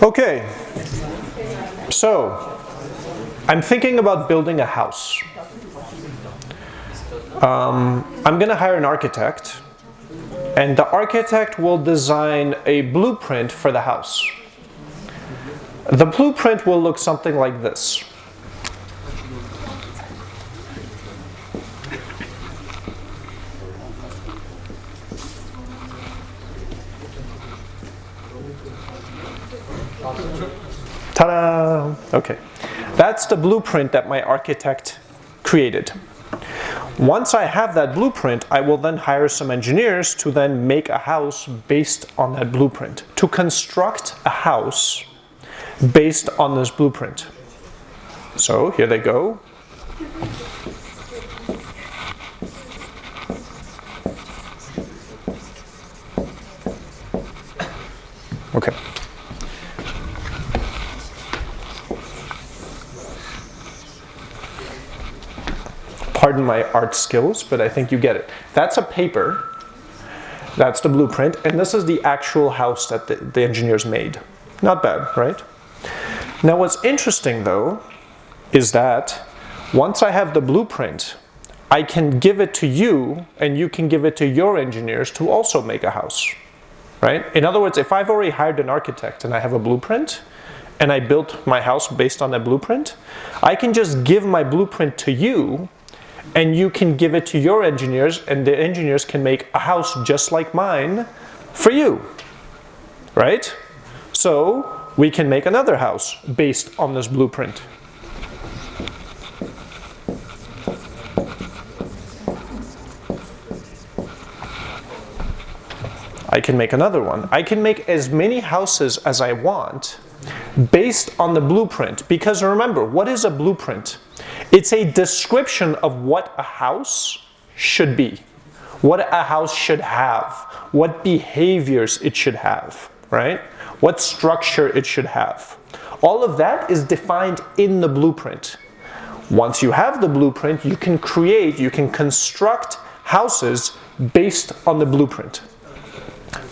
Okay, so I'm thinking about building a house. Um, I'm going to hire an architect and the architect will design a blueprint for the house. The blueprint will look something like this. Ta-da! Okay. That's the blueprint that my architect created. Once I have that blueprint, I will then hire some engineers to then make a house based on that blueprint. To construct a house based on this blueprint. So here they go. Okay. Pardon my art skills, but I think you get it. That's a paper, that's the blueprint, and this is the actual house that the, the engineers made. Not bad, right? Now what's interesting though, is that once I have the blueprint, I can give it to you and you can give it to your engineers to also make a house, right? In other words, if I've already hired an architect and I have a blueprint, and I built my house based on that blueprint, I can just give my blueprint to you and you can give it to your engineers and the engineers can make a house just like mine for you, right? So we can make another house based on this blueprint. I can make another one. I can make as many houses as I want based on the blueprint. Because remember, what is a blueprint? It's a description of what a house should be, what a house should have, what behaviors it should have, right? What structure it should have. All of that is defined in the blueprint. Once you have the blueprint, you can create, you can construct houses based on the blueprint.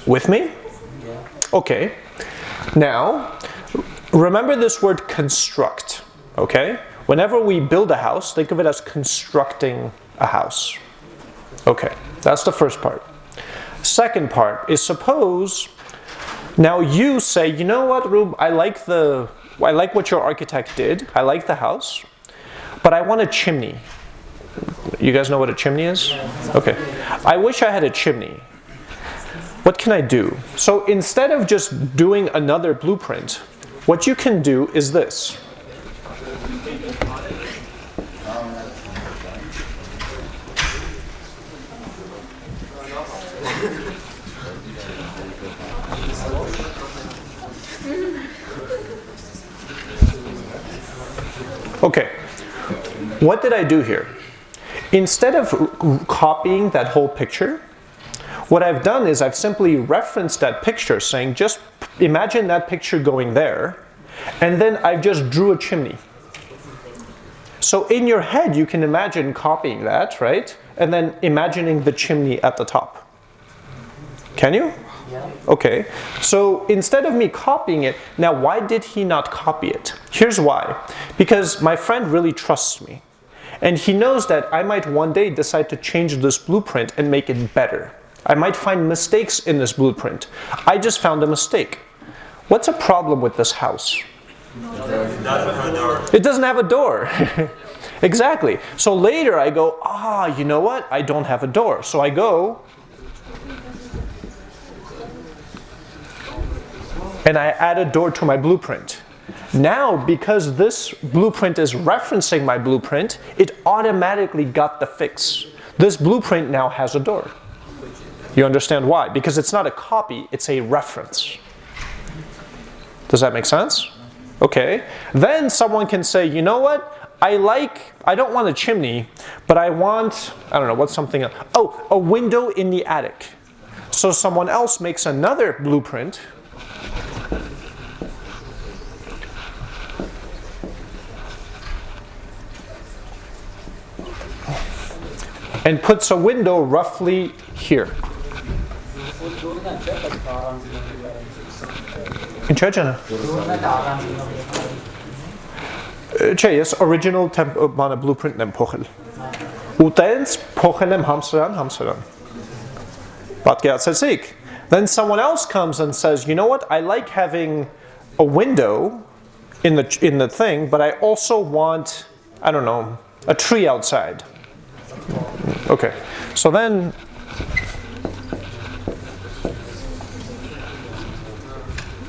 With me? Okay. Now, remember this word construct, okay? Whenever we build a house, think of it as constructing a house. Okay, that's the first part. Second part is suppose now you say, you know what, Rube, I like the I like what your architect did. I like the house, but I want a chimney. You guys know what a chimney is? Okay. I wish I had a chimney. What can I do? So instead of just doing another blueprint, what you can do is this. Okay, what did I do here? Instead of copying that whole picture, what I've done is I've simply referenced that picture saying just imagine that picture going there and then I just drew a chimney. So in your head you can imagine copying that, right? And then imagining the chimney at the top. Can you? Yeah. Okay, so instead of me copying it, now why did he not copy it? Here's why. Because my friend really trusts me. And he knows that I might one day decide to change this blueprint and make it better. I might find mistakes in this blueprint. I just found a mistake. What's a problem with this house? It doesn't have a door. exactly. So later I go, ah, you know what? I don't have a door. So I go and I add a door to my blueprint. Now, because this blueprint is referencing my blueprint, it automatically got the fix. This blueprint now has a door. You understand why? Because it's not a copy, it's a reference. Does that make sense? Okay. Then someone can say, you know what? I like, I don't want a chimney, but I want, I don't know, what's something, else? oh, a window in the attic. So someone else makes another blueprint and puts a window roughly here. ինչա ջանը Չէ, ես original temp բանը blueprint-ն եմ փոխել։ Ու տենց փոխել եմ համսրան, համսրան։ Պատկերացեցիք։ Then someone else comes and says, "You know what? I like having a window in the in the thing, but I also want I don't know, a tree outside." Okay. So then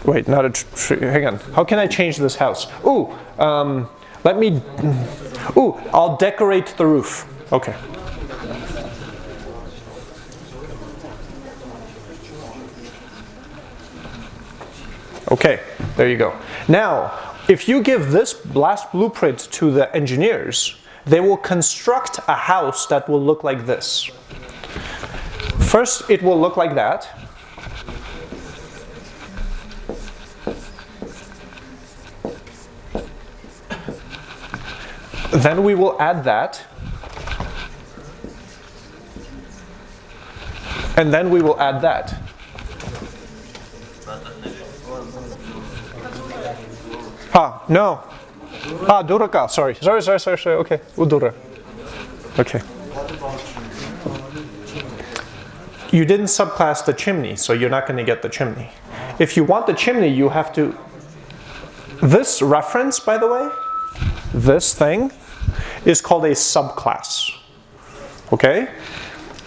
Wait, not a tree. Hang on. How can I change this house? Ooh, um, let me. Ooh, I'll decorate the roof. Okay. Okay, there you go. Now, if you give this last blueprint to the engineers, they will construct a house that will look like this. First, it will look like that. Then we will add that. And then we will add that. Ah, no. Ah, duraka, sorry. Sorry, sorry, sorry, sorry. Okay, udura. Okay. You didn't subclass the chimney, so you're not going to get the chimney. If you want the chimney, you have to... This reference, by the way, this thing is called a subclass. Okay?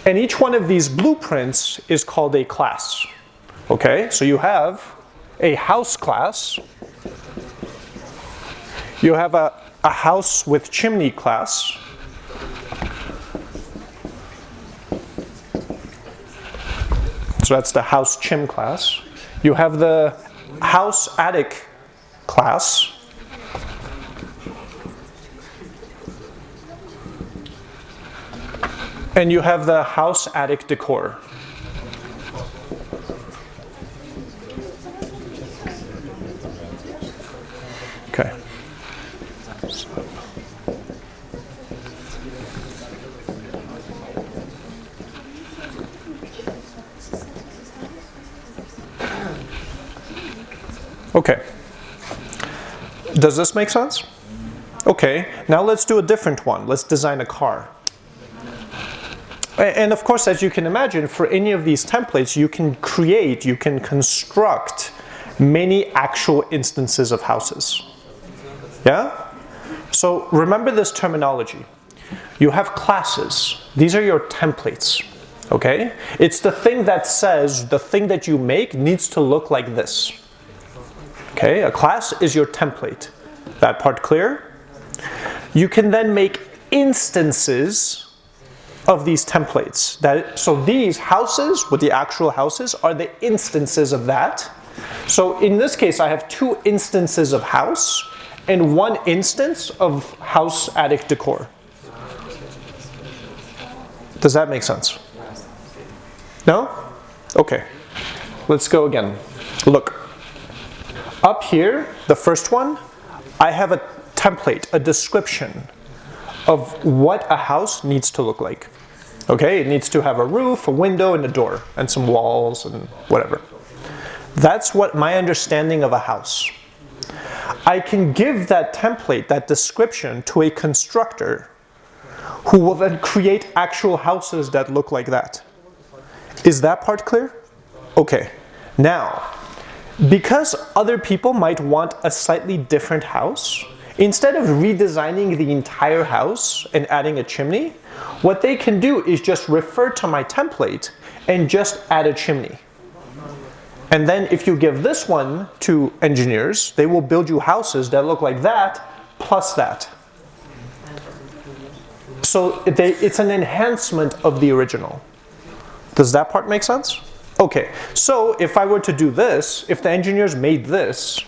And each one of these blueprints is called a class. Okay? So you have a house class. You have a, a house with chimney class. So that's the house chim class. You have the house attic class. And you have the house attic decor. Okay. Okay. Does this make sense? Okay, now let's do a different one. Let's design a car. And of course, as you can imagine, for any of these templates, you can create, you can construct many actual instances of houses. Yeah? So remember this terminology. You have classes. These are your templates. Okay? It's the thing that says the thing that you make needs to look like this. Okay? A class is your template. That part clear? You can then make instances of these templates. That, so these houses, with the actual houses, are the instances of that. So in this case, I have two instances of house and one instance of house attic decor. Does that make sense? No? Okay. Let's go again. Look. Up here, the first one, I have a template, a description of what a house needs to look like. Okay, it needs to have a roof, a window, and a door, and some walls, and whatever. That's what my understanding of a house. I can give that template, that description, to a constructor who will then create actual houses that look like that. Is that part clear? Okay. Now, because other people might want a slightly different house, instead of redesigning the entire house and adding a chimney, what they can do is just refer to my template and just add a chimney. And then if you give this one to engineers, they will build you houses that look like that plus that. So they, it's an enhancement of the original. Does that part make sense? Okay, so if I were to do this, if the engineers made this,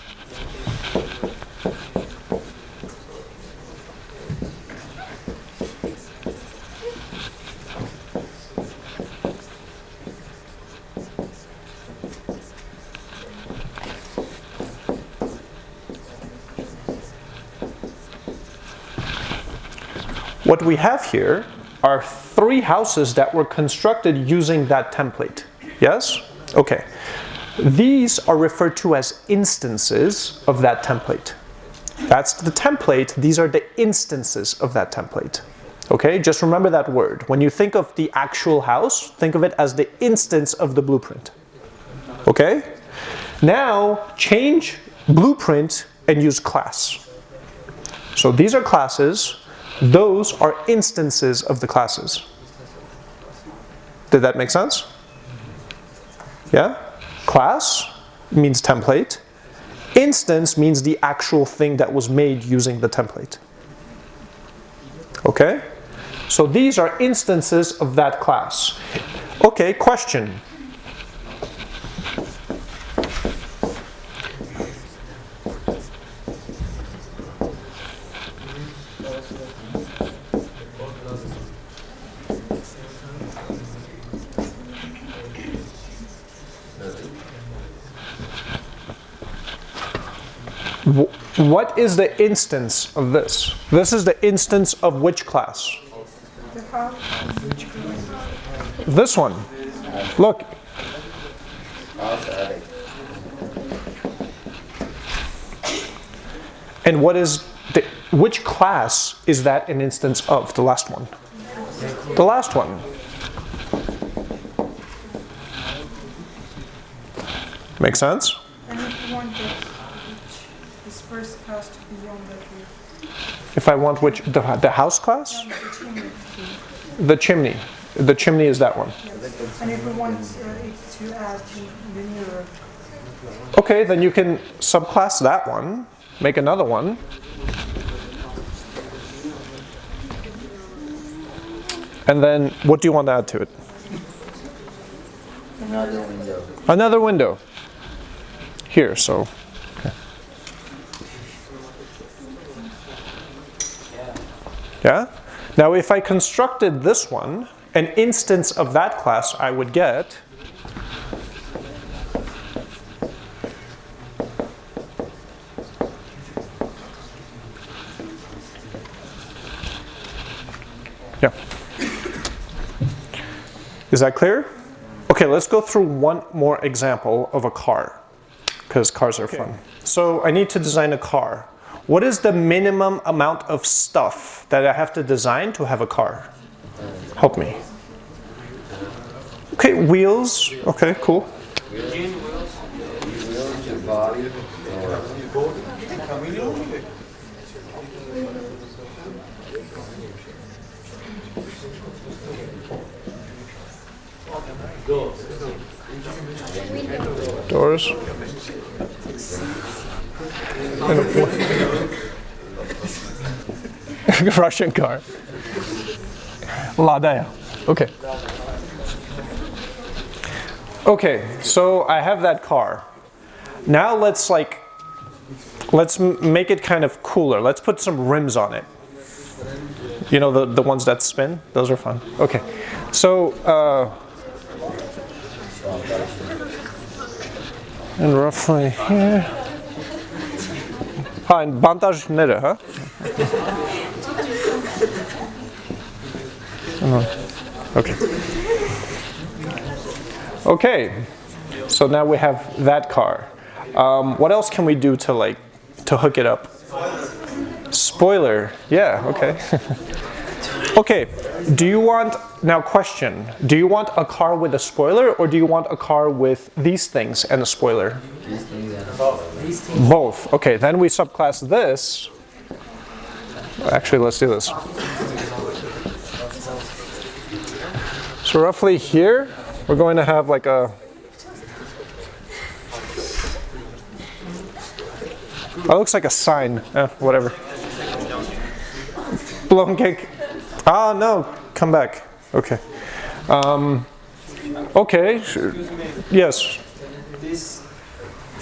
What we have here are three houses that were constructed using that template. Yes? Okay. These are referred to as instances of that template. That's the template, these are the instances of that template. Okay, just remember that word. When you think of the actual house, think of it as the instance of the blueprint. Okay? Now, change blueprint and use class. So these are classes, those are instances of the classes. Did that make sense? Yeah? Class means template. Instance means the actual thing that was made using the template. Okay? So these are instances of that class. Okay, question. What is the instance of this? This is the instance of which class? This one. Look. And what is the, which class is that an instance of? The last one. The last one. Make sense? first class to be on that roof? If I want which, the, the house class? The chimney. The chimney. Is that one. Yes. And if we want uh, it to add to the new roof? Okay, then you can subclass that one, make another one. And then what do you want to add to it? Another window. Another window. Here, so. Yeah? Now if I constructed this one, an instance of that class I would get Yeah. Is that clear? Okay, let's go through one more example of a car, because cars are fun. So I need to design a car. What is the minimum amount of stuff that I have to design to have a car? Help me. Okay, wheels. Okay, cool. Doors. Russian car. Ladaya. Okay. Okay, so I have that car. Now let's like, let's make it kind of cooler. Let's put some rims on it. You know, the, the ones that spin? Those are fun. Okay, so, uh, and roughly here. Ha, bandaj nere, huh? Okay. Okay, so now we have that car. Um, what else can we do to like to hook it up? Spoiler. Yeah. Okay. okay. Do you want now? Question: Do you want a car with a spoiler, or do you want a car with these things and a spoiler? these things and Both. Okay. Then we subclass this. Actually, let's do this. So roughly here, we're going to have like a. That looks like a sign. Eh, whatever. Blown cake. Ah, no. Come back. Okay. Um, okay. sure. Yes. This,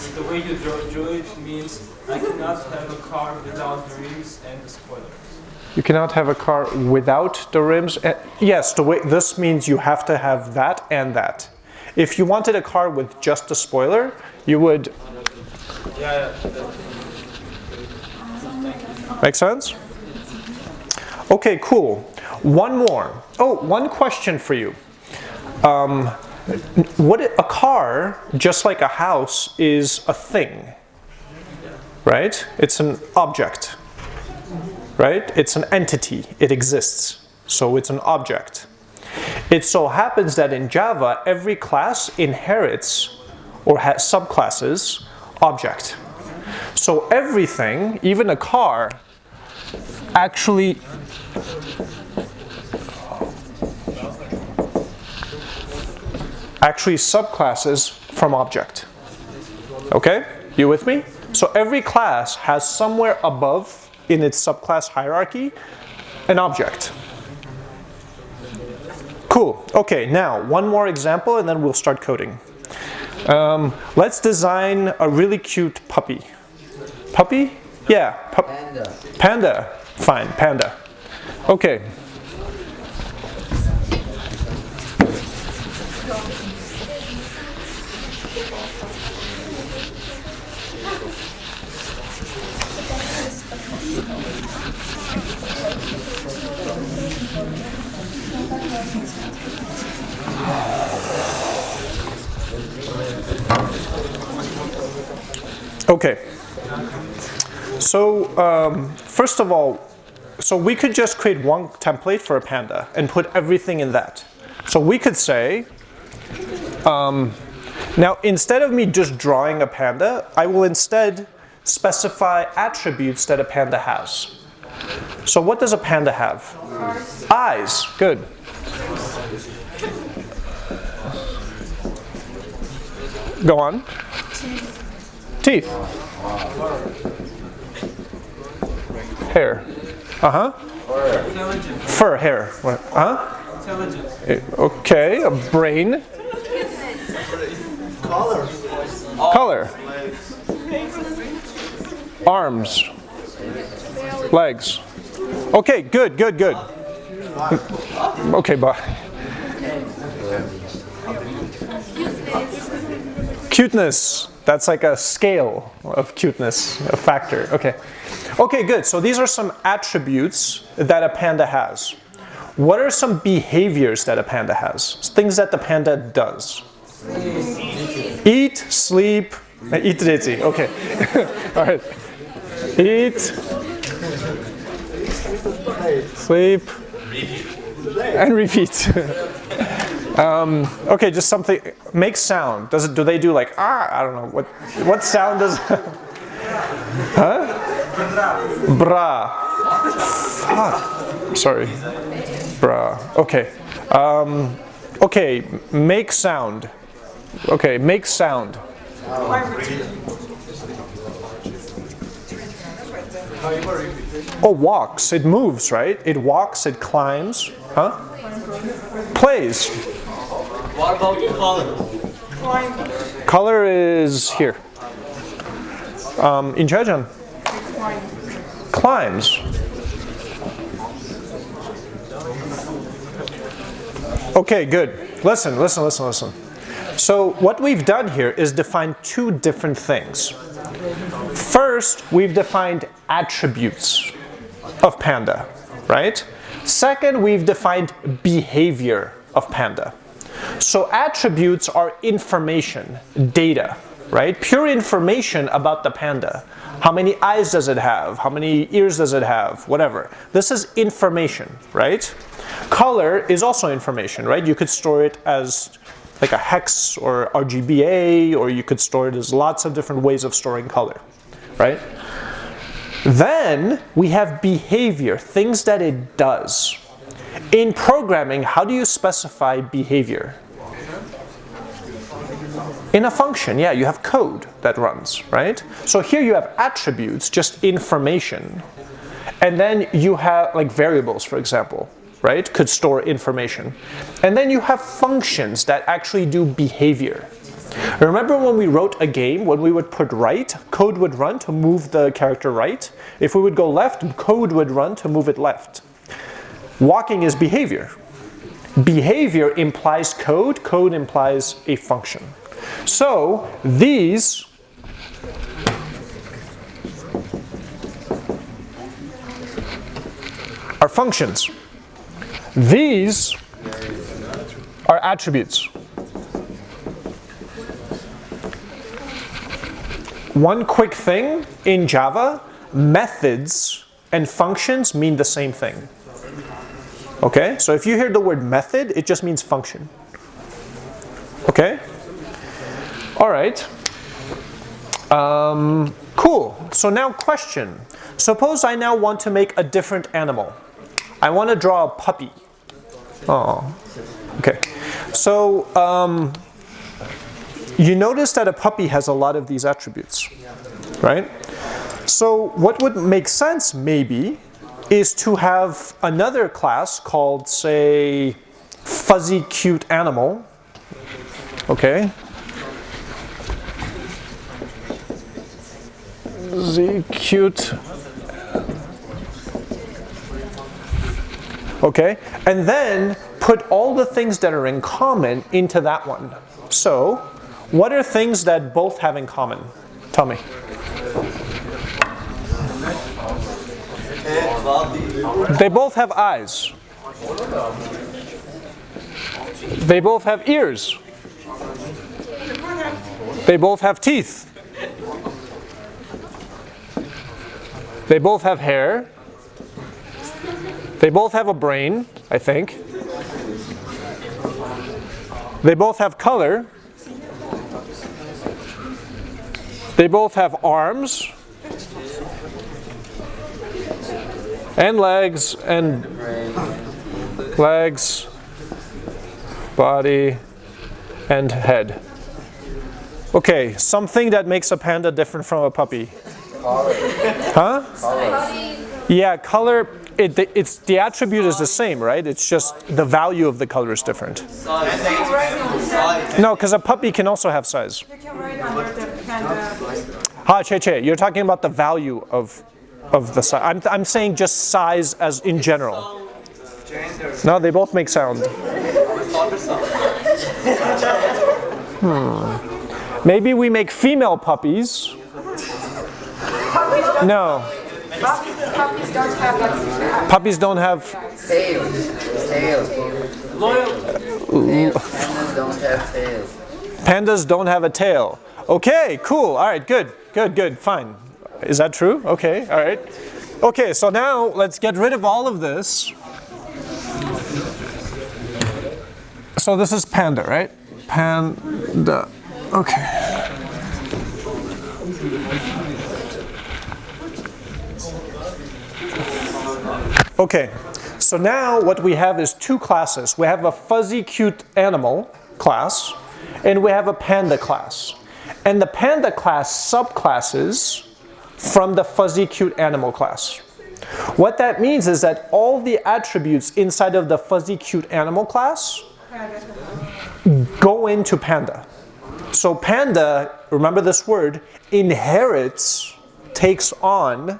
the way you draw, it means I cannot have a car without the rims and the spoilers. You cannot have a car without the rims. Eh, yes, the way this means you have to have that and that. If you wanted a car with just a spoiler, you would Yeah, make sense? Okay, cool. One more. Oh, one question for you. Um, what a car, just like a house, is a thing, right? It's an object, right? It's an entity. It exists, so it's an object. It so happens that in Java, every class inherits or has subclasses object. So everything, even a car, actually actually subclasses from object. Okay? You with me? So every class has somewhere above in its subclass hierarchy an object. Cool. Okay, now one more example and then we'll start coding. Um, let's design a really cute puppy. Puppy? Yeah, pup- Panda. panda. Fine, panda. Okay. Okay. So um, first of all, so we could just create one template for a panda and put everything in that. So we could say, um, now instead of me just drawing a panda, I will instead specify attributes that a panda has. So what does a panda have? Eyes. Good. Go on. Teeth. Hair. Uh huh. Fur, hair. What? Huh? Intelligence. Eh, Okay, a brain. Color. Color. Arms. Legs. Okay, good, good, good. Okay, bye. Cuteness. That's like a scale of cuteness, a factor. Okay. Okay, good. So these are some attributes that a panda has. What are some behaviors that a panda has? Things that the panda does. Eat, sleep, eat ritzy. Okay. All right. Eat, sleep, and repeat. um, okay, just something. Make sound. Does it? Do they do like ah? I don't know. What what sound does? huh? Bra. Fuck. Sorry. Bra. Okay. Um, okay. Make sound. Okay. Make sound. Oh, walks. It moves, right? It walks. It climbs. Huh? Plays. What about color? Color is here. Um, in Chechen. Climbs. Okay, good. Listen, listen, listen, listen. So what we've done here is define two different things. First, we've defined attributes of panda, right? Second, we've defined behavior of panda. So attributes are information, data, right? Pure information about the panda. How many eyes does it have? How many ears does it have? Whatever. This is information, right? Color is also information, right? You could store it as like a hex or RGBA, or you could store it as lots of different ways of storing color, right? Then we have behavior, things that it does. In programming, how do you specify behavior? In a function, yeah, you have code that runs, right? So here you have attributes, just information. And then you have like variables, for example, right? Could store information. And then you have functions that actually do behavior. Remember when we wrote a game, when we would put right, code would run to move the character right. If we would go left, code would run to move it left. Walking is behavior. Behavior implies code, code implies a function. So these are functions. These are attributes. One quick thing in Java, methods and functions mean the same thing. Okay, so if you hear the word method, it just means function. Okay? All right. Um, cool. So now question. Suppose I now want to make a different animal. I want to draw a puppy. Oh, okay. So um, you notice that a puppy has a lot of these attributes, right? So what would make sense maybe is to have another class called say fuzzy cute animal, okay? Fuzzy cute okay? And then put all the things that are in common into that one. So, what are things that both have in common? Tell me. They both have eyes. They both have ears. They both have teeth. They both have hair. They both have a brain, I think. They both have color. They both have arms and legs and legs, body, and head. Okay, something that makes a panda different from a puppy. Huh? Yeah, color, it, it's, the attribute is the same, right? It's just the value of the color is different. No, because a puppy can also have size. You can write under the panda. Ha, Che Che, you're talking about the value of, of the size. I'm, I'm saying just size as in general. No, they both make sound. Hmm. Maybe we make female puppies. No, Puppies don't have. Tails. Pandas don't have tails. Pandas don't have a tail. Okay, cool. All right, good, good, good, fine. Is that true? Okay, all right. Okay, so now let's get rid of all of this. So this is panda, right? Panda. Okay. Okay, so now what we have is two classes. We have a fuzzy cute animal class, and we have a panda class. And the panda class subclasses from the fuzzy cute animal class. What that means is that all the attributes inside of the fuzzy cute animal class go into panda. So panda, remember this word, inherits, takes on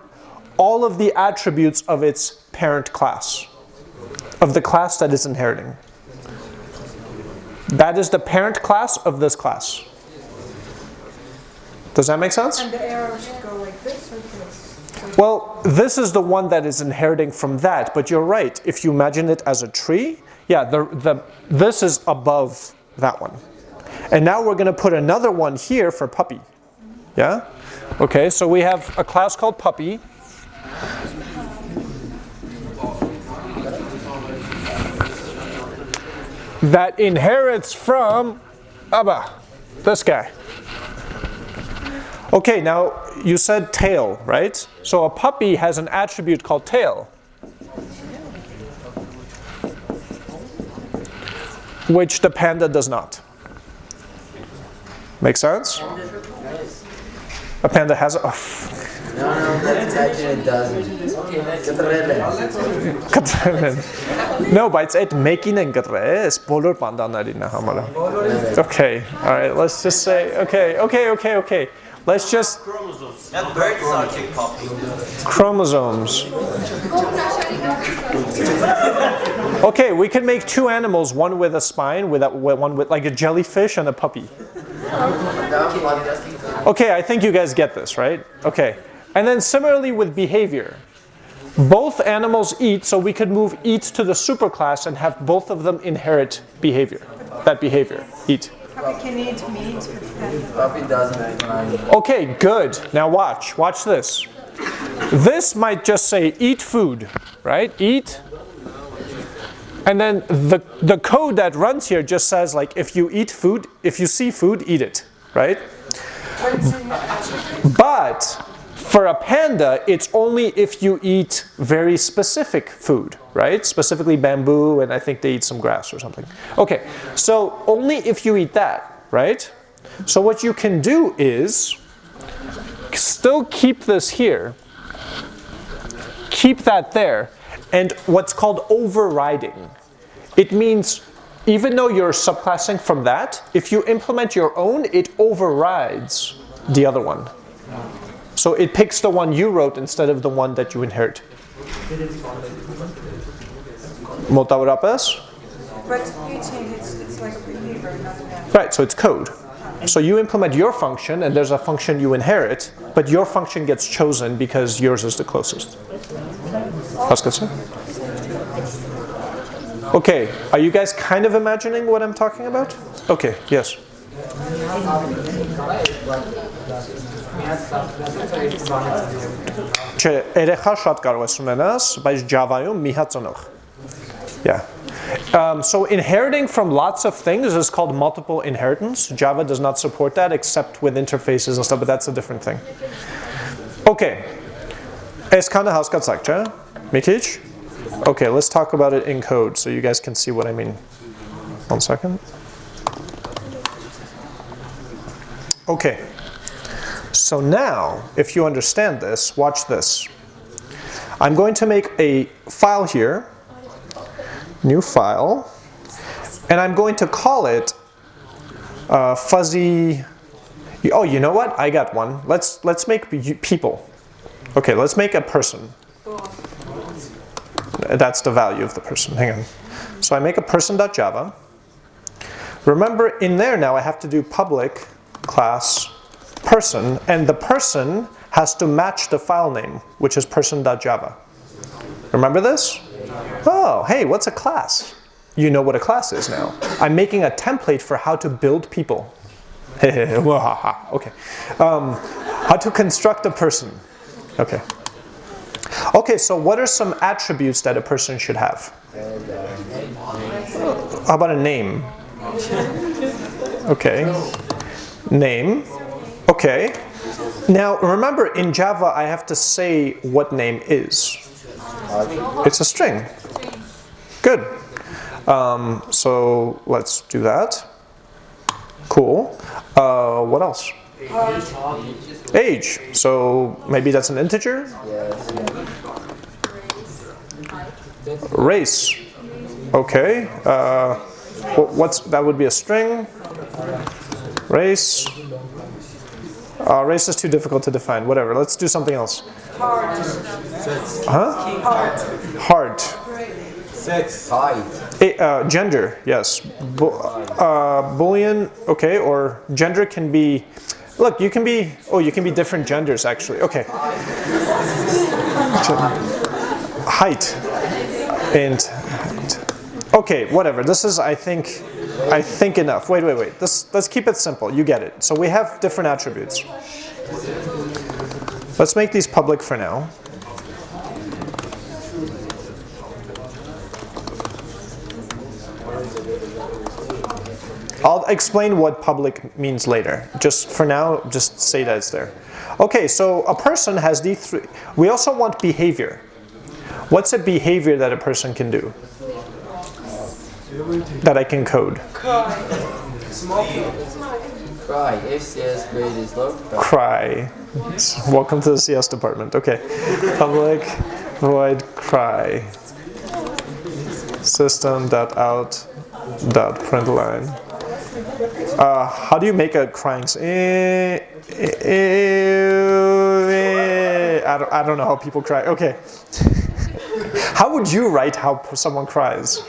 all of the attributes of its parent class, of the class that is inheriting. That is the parent class of this class. Does that make sense? And the arrow should go like this or this? Well, this is the one that is inheriting from that, but you're right. If you imagine it as a tree, yeah, the, the, this is above that one. And now we're going to put another one here for puppy. Yeah? Okay, so we have a class called puppy. That inherits from Abba, this guy. Okay, now you said tail, right? So a puppy has an attribute called tail. Which the panda does not. Make sense? A panda has a... Oh. No, no, that's actually it doesn't. no, but it's it making and is polar panda narina Hamala. Okay, all right, let's just say, okay, okay, okay, okay. Let's just And birds are chick puppy. chromosomes. Okay, we can make two animals, one with a spine, with a, one with like a jellyfish and a puppy. Okay, I think you guys get this, right? Okay. And then similarly with behavior. Both animals eat, so we could move eat to the superclass and have both of them inherit behavior. That behavior, eat. Puppy can eat meat. Puppy doesn't mind. Okay, good. Now watch, watch this. This might just say eat food, right? Eat. And then the, the code that runs here just says like if you eat food, if you see food, eat it, right? But for a panda, it's only if you eat very specific food, right? Specifically bamboo, and I think they eat some grass or something. Okay, so only if you eat that, right? So what you can do is still keep this here, keep that there, and what's called overriding. It means even though you're subclassing from that, if you implement your own, it overrides the other one. So it picks the one you wrote instead of the one that you inherit. Մոտավորապես But eating, it's, it's like behavior, not an act. Right, so it's code. So you implement your function and there's a function you inherit, but your function gets chosen because yours is the closest. Haskell? Okay, are you guys kind of imagining what I'm talking about? Okay, yes. Չէ, երեխա շատ կարող ես ունենաս, բայց Java-ում մի հատ ծնող։ yeah. Um, so inheriting from lots of things is called multiple inheritance. Java does not support that except with interfaces and stuff, but that's a different thing. Okay. Es kann Hausgatsakt, ja? Mikic? Okay, let's talk about it in code so you guys can see what I mean. One second. Okay. So now, if you understand this, watch this. I'm going to make a file here new file, and I'm going to call it uh, fuzzy. Oh, you know what? I got one. Let's let's make people. Okay, let's make a person. That's the value of the person. Hang on. So I make a person.java. Remember, in there now I have to do public class person, and the person has to match the file name, which is person.java. Remember this? Oh, hey, what's a class? You know what a class is now. I'm making a template for how to build people. okay. Um, how to construct a person. Okay. Okay, so what are some attributes that a person should have? How about a name? Okay. Name. Okay. Now remember in Java I have to say what name is. It's a string. Good. Um, so let's do that. Cool. Uh, what else? Age. So maybe that's an integer? Race. Okay. Uh, what's that would be a string. Race. Uh, race is too difficult to define. Whatever. Let's do something else. Huh? Heart. Sex. Height. Uh, gender, yes. Bu- uh, Boolean, okay, or gender can be. Look, you can be. Oh, you can be different genders actually. Okay. Height and. Okay, whatever. This is, I think, I think enough. Wait, wait, wait. This, let's keep it simple. You get it. So we have different attributes. Let's make these public for now. I'll explain what public means later. Just for now, just say that it's there. Okay, so a person has these three. We also want behavior. What's a behavior that a person can do? That I can code. Cry. If CS grade is low, cry. Cry. Welcome to the CS department. Okay. Public void cry. System.out.println. Uh, how do you make a crying? eh, eh, I don't, I don't know how people cry. Okay. how would you write how someone cries?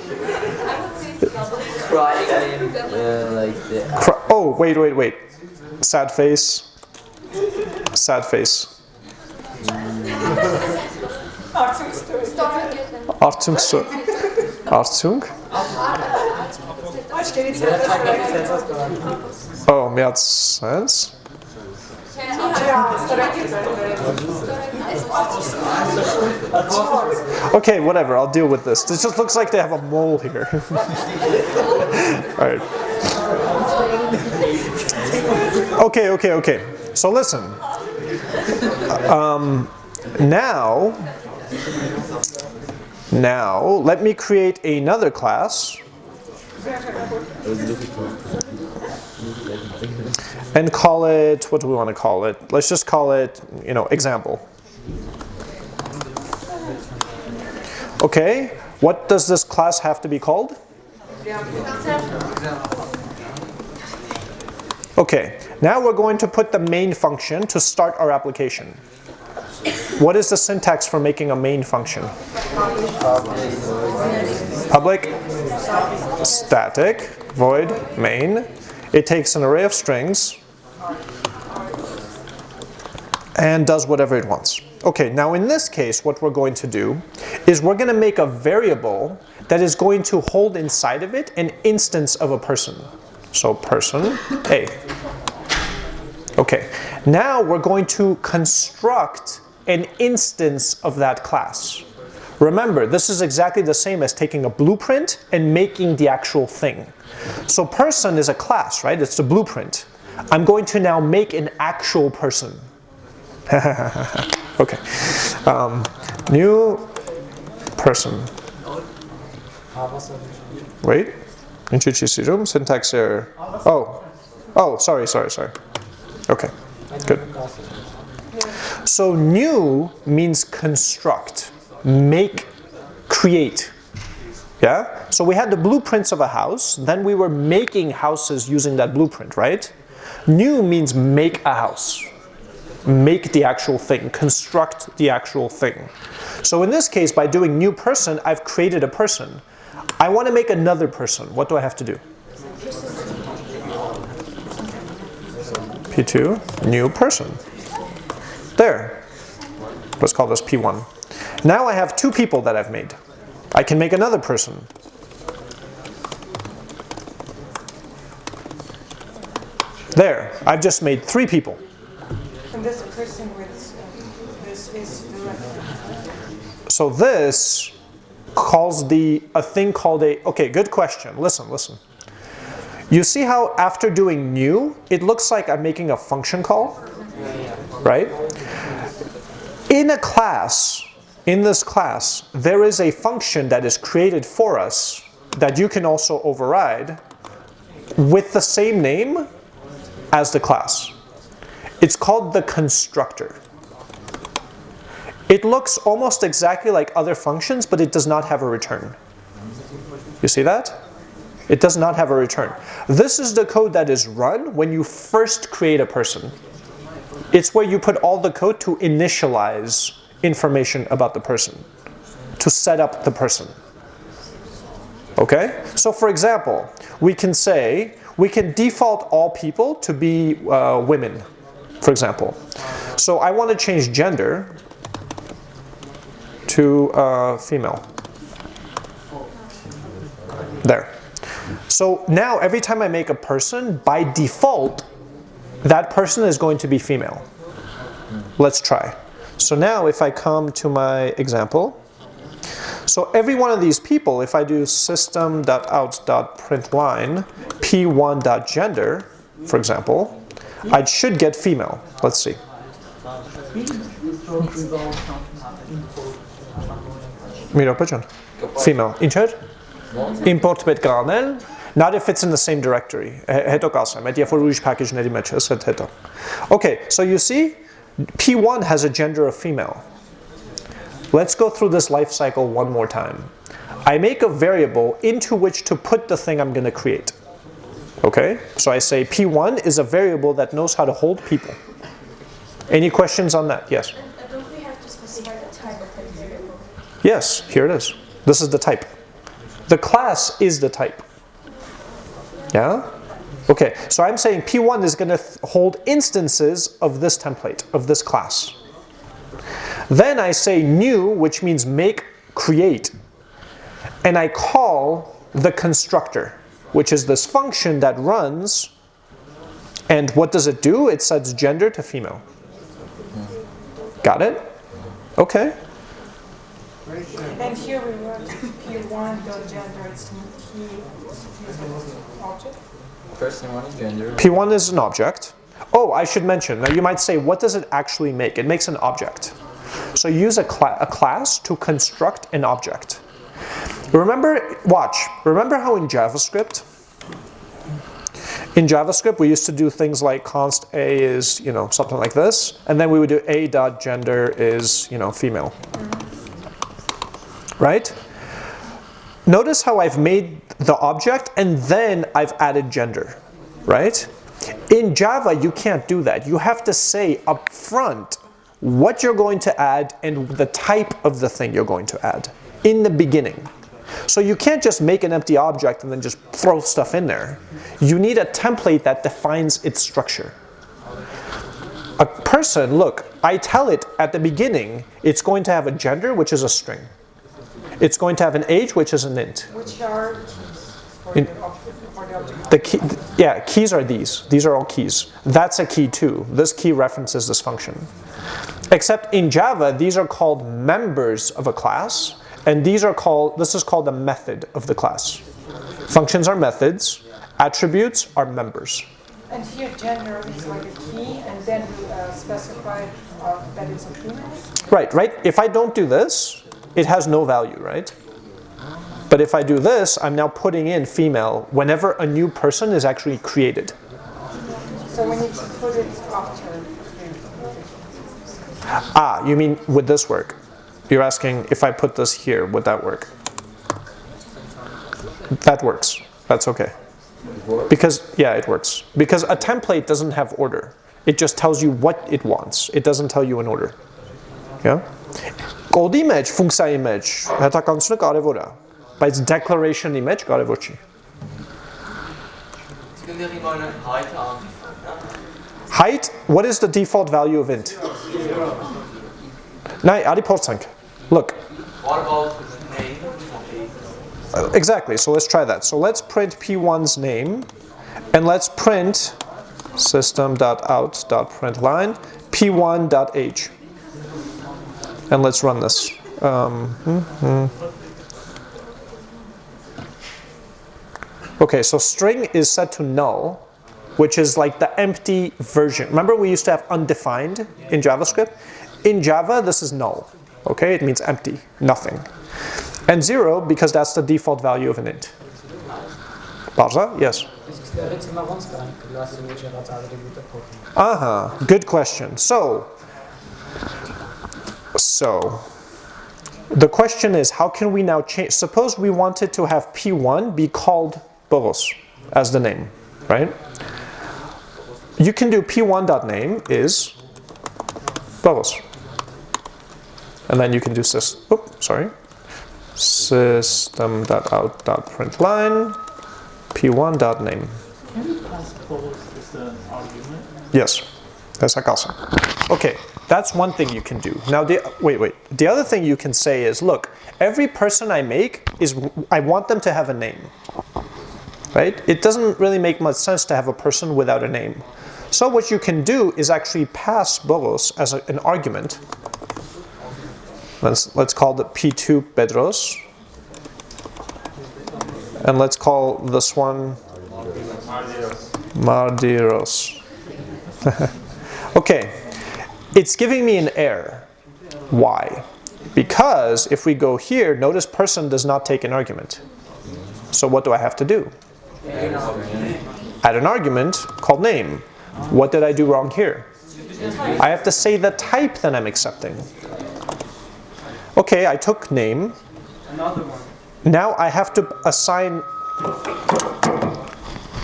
Crying, uh, like the Cry, oh, wait, wait, wait. Sad face. Sad face. Artung. so- Artung? Počkej, co je Oh, miał sens? Okay, whatever, I'll deal with this. This just looks like they have a mole here. All right. Okay, okay, okay. So listen. Um, now, now let me create another class and call it, what do we want to call it? Let's just call it, you know, example. Okay, what does this class have to be called? Okay, now we're going to put the main function to start our application. What is the syntax for making a main function? Public, static, void, main. It takes an array of strings and does whatever it wants. Okay, now in this case, what we're going to do is we're going to make a variable that is going to hold inside of it an instance of a person. So person A. Okay, now we're going to construct an instance of that class. Remember, this is exactly the same as taking a blueprint and making the actual thing. So person is a class, right? It's the blueprint. I'm going to now make an actual person. okay. Um, new person. Wait. Introduce room, syntax error. Oh. Oh, sorry, sorry, sorry. Okay. Good. So new means construct, make, create. Yeah? So we had the blueprints of a house, then we were making houses using that blueprint, right? New means make a house. Make the actual thing, construct the actual thing. So in this case, by doing new person, I've created a person. I want to make another person. What do I have to do? P2, new person. There. Let's call this P1. Now I have two people that I've made. I can make another person. There, I've just made three people. This person with this is. So this calls the a thing called a okay good question. Listen listen. You see how after doing new it looks like I'm making a function call? Right? In a class in this class there is a function that is created for us that you can also override with the same name as the class it's called the constructor it looks almost exactly like other functions, but it does not have a return. You see that? It does not have a return. This is the code that is run when you first create a person. It's where you put all the code to initialize information about the person, to set up the person. Okay? So for example, we can say, we can default all people to be uh, women, for example. So I want to change gender to uh, female. There. So now every time I make a person, by default, that person is going to be female. Let's try. So now if I come to my example, so every one of these people, if I do system.out.println p1.gender, for example, I should get female. Let's see. Mira Pigeon. Female. Insert. Import bit granel. Not if it's in the same directory. Heto kasam. Et for rouge package nedi matches et heto. Okay, so you see, P1 has a gender of female. Let's go through this life cycle one more time. I make a variable into which to put the thing I'm going to create. Okay, so I say P1 is a variable that knows how to hold people. Any questions on that? Yes. Yes, here it is. This is the type. The class is the type. Yeah? Okay, so I'm saying P1 is going to hold instances of this template, of this class. Then I say new, which means make, create, and I call the constructor. Which is this function that runs. And what does it do? It sets gender to female. Got it? Okay. And here we wrote P1 dot gender, it's an object. Person one gender. P1 is an object. Oh, I should mention, now you might say, what does it actually make? It makes an object. So use a, cla a class to construct an object. Remember, watch, remember how in JavaScript, in JavaScript we used to do things like const a is, you know, something like this, and then we would do a dot gender is, you know, female. Right? Notice how I've made the object and then I've added gender, right? In Java, you can't do that. You have to say up front what you're going to add and the type of the thing you're going to add in the beginning. So you can't just make an empty object and then just throw stuff in there. You need a template that defines its structure. A person, look, I tell it at the beginning, it's going to have a gender, which is a string. It's going to have an age, which is an int. Which are keys for In- the object, for the object. The key, yeah, keys are these. These are all keys. That's a key too. This key references this function. Except in Java, these are called members of a class, and these are called, this is called the method of the class. Functions are methods, attributes are members. And here gender is like a key, and then we uh, specify uh, that it's a female. Right, right? If I don't do this, it has no value, right? But if I do this, I'm now putting in female whenever a new person is actually created. So we need to put it after. Ah, you mean would this work? You're asking if I put this here, would that work? That works. That's okay. Because, yeah, it works. Because a template doesn't have order. It just tells you what it wants. It doesn't tell you an order. Yeah? Code image, ֆունկցիա image, հետականությունը կարևոր է, բայց declaration image կարևոր չի։ Secondary meine height an. Height, what is the default value of int? Նայ, արի փորձենք։ Look, What about the name? Uh, Exactly, so let's try that. So let's print p1's name, and let's print system.out.println p1.h. And let's run this. Um, hmm, hmm. Okay, so string is set to null, which is like the empty version. Remember we used to have undefined in JavaScript? In Java, this is null. Okay, it means empty, nothing. And zero because that's the default value of an int. Barza? Yes. Uh-huh. Good question. So, so the question is how can we now change suppose we wanted to have P1 be called Boros as the name, right? You can do P1.name is Boros. And then you can do sys, oh, sorry, system.out.println p1.name. Can you pass both as uh, argument? Yes, that's awesome. Okay, that's one thing you can do. Now, the, wait, wait. The other thing you can say is, look, every person I make is, I want them to have a name, right? It doesn't really make much sense to have a person without a name. So what you can do is actually pass Boros as a, an argument. Let's, let's call the P2 Pedros. And let's call this one Mardiros. okay, it's giving me an error. Why? Because if we go here, notice person does not take an argument. So what do I have to do? Add an argument called name. What did I do wrong here? I have to say the type that I'm accepting. Okay, I took name. Another one. Now I have to assign.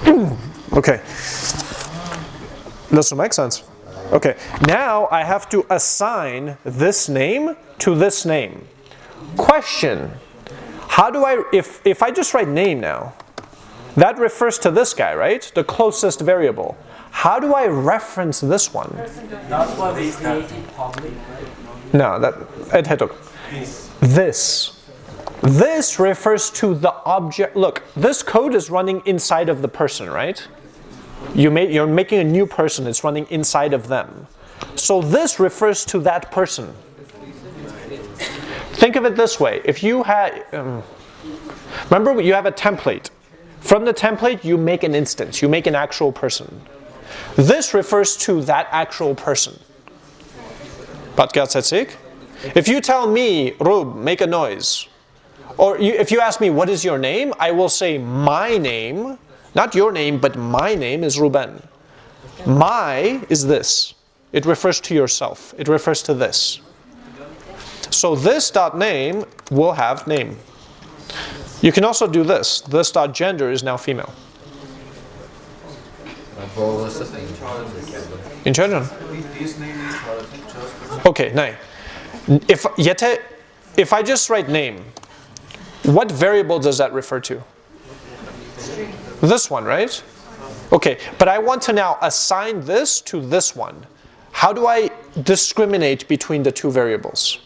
okay. This will make sense. Okay. Now I have to assign this name to this name. Question. How do I, if, if I just write name now, that refers to this guy, right? The closest variable. How do I reference this one? That's why we created public. No, that, it had to. This. This refers to the object. Look, this code is running inside of the person, right? You may, you're making a new person. It's running inside of them. So this refers to that person. Think of it this way. If you had, um, remember you have a template. From the template, you make an instance. You make an actual person. This refers to that actual person. Podcast that's it. If you tell me, Rub, make a noise, or you, if you ask me, what is your name? I will say, my name, not your name, but my name is Ruben. My is this. It refers to yourself. It refers to this. So this dot name will have name. You can also do this. This dot gender is now female. In German? Okay, nice. If yete, if I just write name, what variable does that refer to? This one, right? Okay, but I want to now assign this to this one. How do I discriminate between the two variables?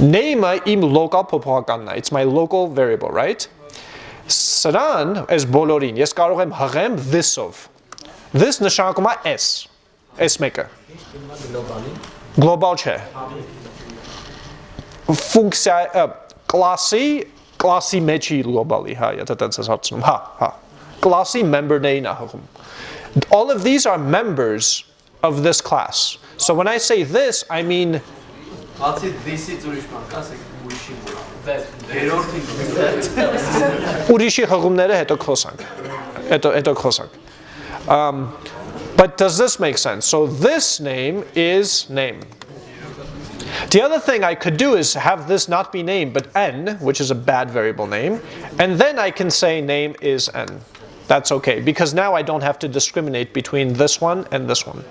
Name im local popohakanna. It's my local variable, right? Սրան այս բոլորին ես կարող եմ հղեմ this-ով։ This նշանակում s s maker. գլոբալ չէ։ Ֆունկցիա կլասի, կլասի մեջի գլոբալի, հա, եթե տենց ես հարցնում, հա, հա։ Կլասի member-ն է հղում։ All of these are members of this class. So when I say this, I mean Բացի this-ից ուրիշ բան կասեք ուրիշի երրորդին ուրիշի հղումները հետո խոսանք։ Հետո հետո խոսանք։ Um But does this make sense? So this name is name. The other thing I could do is have this not be name, but n, which is a bad variable name, and then I can say name is n. That's okay, because now I don't have to discriminate between this one and this one.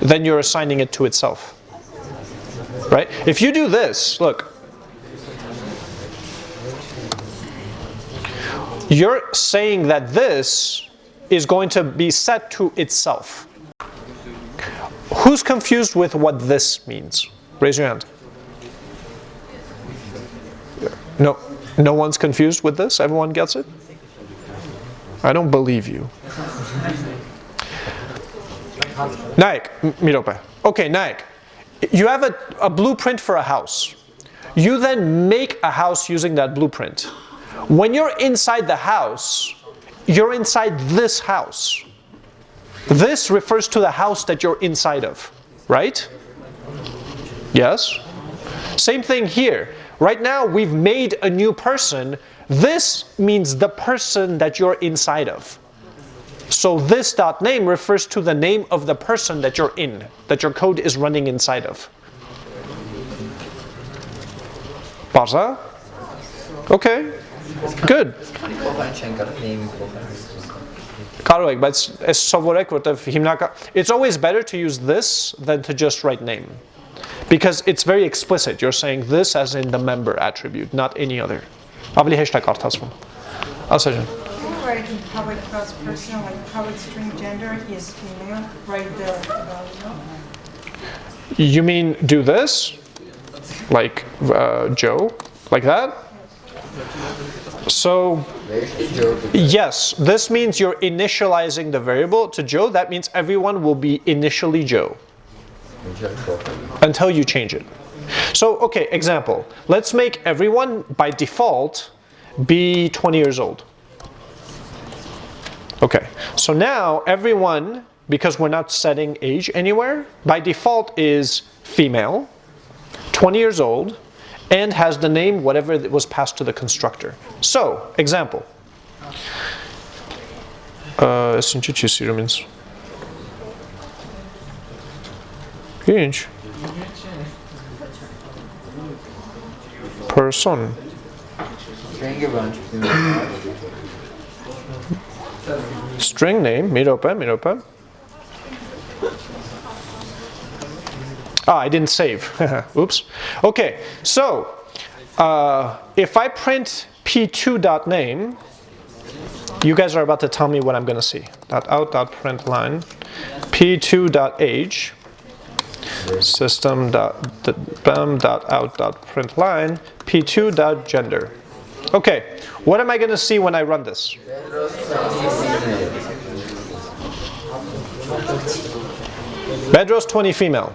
Then you're assigning it to itself. Right? If you do this, look, You're saying that this is going to be set to itself. Who's confused with what this means? Raise your hand. No, no one's confused with this? Everyone gets it? I don't believe you. Naik, Mirope. Okay, Naik. You have a, a blueprint for a house. You then make a house using that blueprint. When you're inside the house, you're inside this house. This refers to the house that you're inside of, right? Yes? Same thing here. Right now, we've made a new person. This means the person that you're inside of. So this dot name refers to the name of the person that you're in, that your code is running inside of. Barza? Okay. Good. Փոխան չեն կարող name-ի փոխան։ Կարող եք, բայց այս սովորեք, որտեվ հիմնական It's always better to use this than to just write name. Because it's very explicit. You're saying this as in the member attribute, not any other. Ավելի հեշտ է կարդացվում։ Ասա ջան։ Right in public class person, like public string gender, he is female, right there. value. You mean do this? Like uh, Joe? Like that? So yes, this means you're initializing the variable to Joe. That means everyone will be initially Joe until you change it. So okay, example. Let's make everyone by default be 20 years old. Okay, so now everyone, because we're not setting age anywhere, by default is female, 20 years old, and has the name whatever was passed to the constructor. So, example. Uh, means. Inch. Person. String name, mirope, mirope. Ah, I didn't save. Oops. Okay, so uh, if I print p2.name, you guys are about to tell me what I'm going to see. Dot out dot print line p2.age. system dot dot out dot print line p2 dot gender. Okay, what am I going to see when I run this? Bedros 20 female.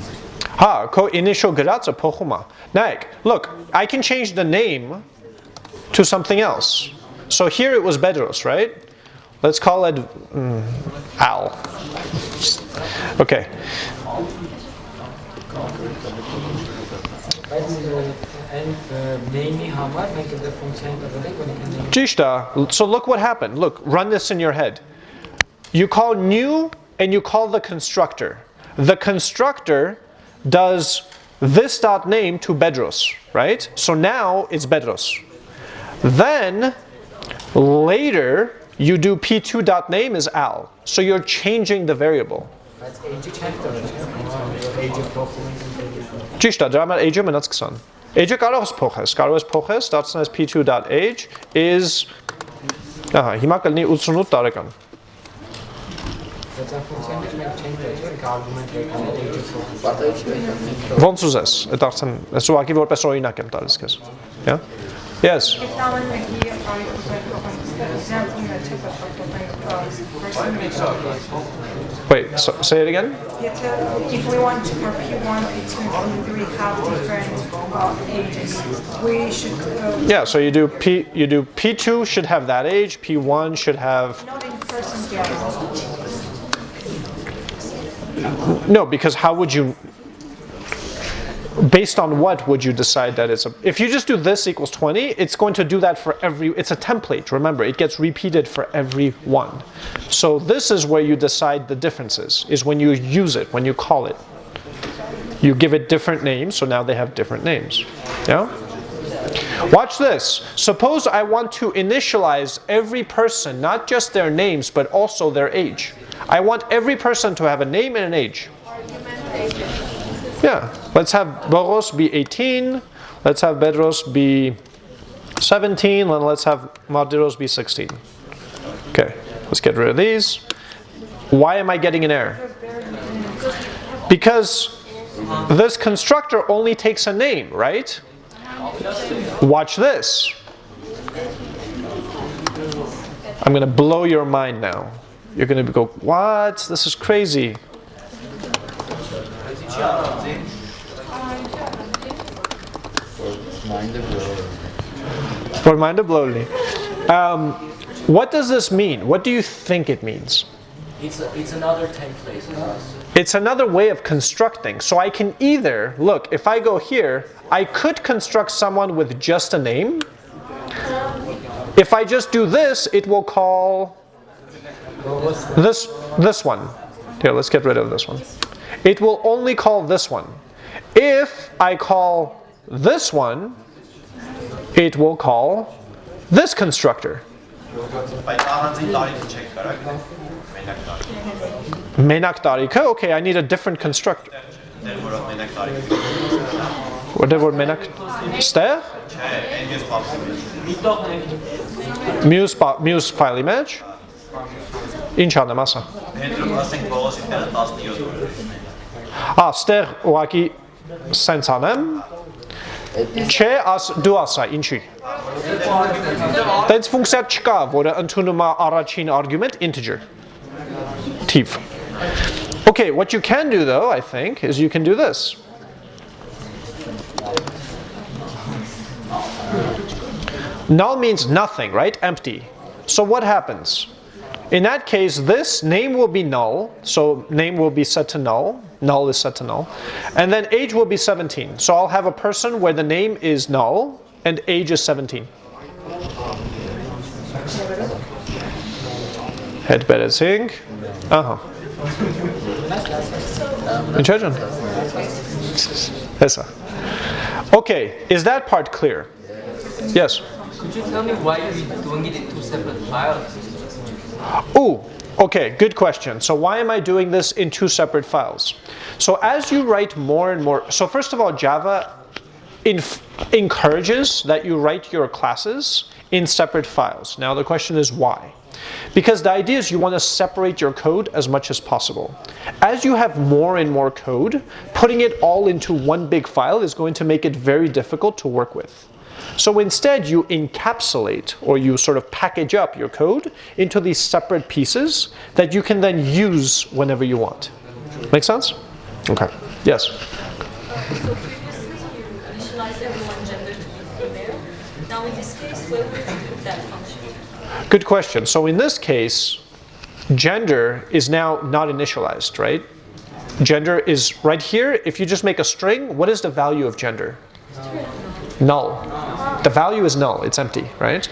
Ժամանակ ֆունկցիան argument չէ։ Քո գրածը initially փոխում։ Ha, ko initial գրածը փոխում է։ Նայեք, look, I can change the name to something else. So here it was Bedros, right? Let's call it mm, Al. Okay. Բայց այն name-ի համար մենք այդ ֆունկցիան տվել ենք, որ ինքը name Jishta, so look what happened. Look, run this in your head. You call new and you call the constructor. The constructor does this dot name to Bedros, right? So now it's Bedros. Then later you do p2 dot name is Al. So you're changing the variable. բայց age-ը չենք տվել, չէ՞։ Age-ը փոխում ենք։ Ճիշտ է, դրա համար age-ը մնաց 20։ Age-ը կարող ես փոխես, կարող ես փոխես, դարձնես p2.age is ահա, հիմա կլինի 88 տարեկան։ Ոնց ուզես, այդ արդեն ես ուղղակի որպես օրինակ եմ տալիս քեզ։ Yeah? Yes. If now when we give our example, that check out person Wait, so, say it again. If we want to, for P1, P2, and P3 have different uh, ages, we should uh, Yeah, so you do P you do P2 should have that age, P1 should have not in person yet. No, because how would you based on what would you decide that it's a if you just do this equals 20 it's going to do that for every it's a template remember it gets repeated for every one so this is where you decide the differences is when you use it when you call it you give it different names so now they have different names yeah Watch this. Suppose I want to initialize every person, not just their names, but also their age. I want every person to have a name and an age. Yeah, let's have Boros be 18, let's have Bedros be 17, and let's have Mardiros be 16. Okay, let's get rid of these. Why am I getting an error? Because this constructor only takes a name, right? Watch this. I'm going to blow your mind now. You're going to go, what? This is crazy. For mind blowly. Um, what does this mean? What do you think it means? It's, a, it's another template. It's another way of constructing. So I can either, look, if I go here, I could construct someone with just a name. If I just do this, it will call this, this one. Here, let's get rid of this one. It will only call this one. If I call this one, it will call this constructor. Menakdarika, okay, I need a different constructor. What the word menak? Stair? Muse, muse file image? Ինչ անեմ ասա։ Դեր ասենք Բողոսի տերը 17 օր։ Ա, ստեղ ուղակի սենց անեմ։ Չէ, աս դու ասա, ինչի։ Տենց ֆունկցիա չկա, որը ընդունում է առաջին argument integer. Tiv. Okay, what you can do though, I think, is you can do this. Null means nothing, right? Empty. So what happens? In that case, this name will be null, so name will be set to null, null is set to null, and then age will be 17. So I'll have a person where the name is null and age is 17. Head better sync. Uh huh. In Hesa. Okay, is that part clear? Yes. Could you tell me why you're doing it in two separate files? Ooh, okay, good question. So why am I doing this in two separate files? So as you write more and more, so first of all, Java encourages that you write your classes in separate files. Now the question is why? Because the idea is you want to separate your code as much as possible. As you have more and more code, putting it all into one big file is going to make it very difficult to work with. So instead, you encapsulate or you sort of package up your code into these separate pieces that you can then use whenever you want. Make sense? Okay. Yes. So previously you initialized everyone gender to be female. Now in this case, where would you put that function? Good question. So in this case, gender is now not initialized, right? Gender is right here. If you just make a string, what is the value of gender? Null. The value is null, it's empty, right?